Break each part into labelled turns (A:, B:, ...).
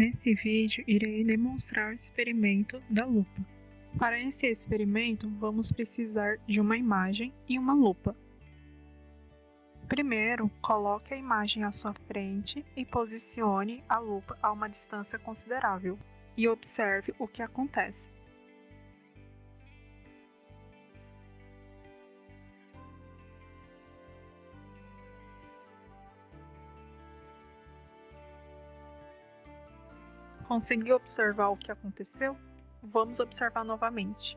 A: Nesse vídeo irei demonstrar o experimento da lupa. Para esse experimento, vamos precisar de uma imagem e uma lupa. Primeiro, coloque a imagem à sua frente e posicione a lupa a uma distância considerável e observe o que acontece. Conseguiu observar o que aconteceu? Vamos observar novamente.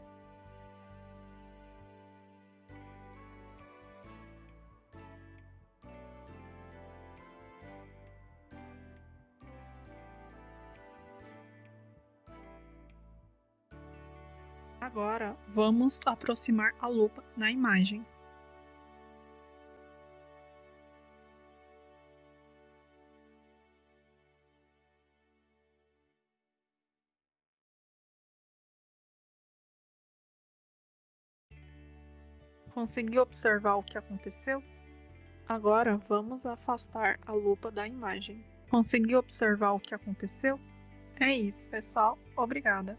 A: Agora, vamos aproximar a lupa na imagem. Conseguiu observar o que aconteceu? Agora vamos afastar a lupa da imagem. Conseguiu observar o que aconteceu? É isso, pessoal. Obrigada.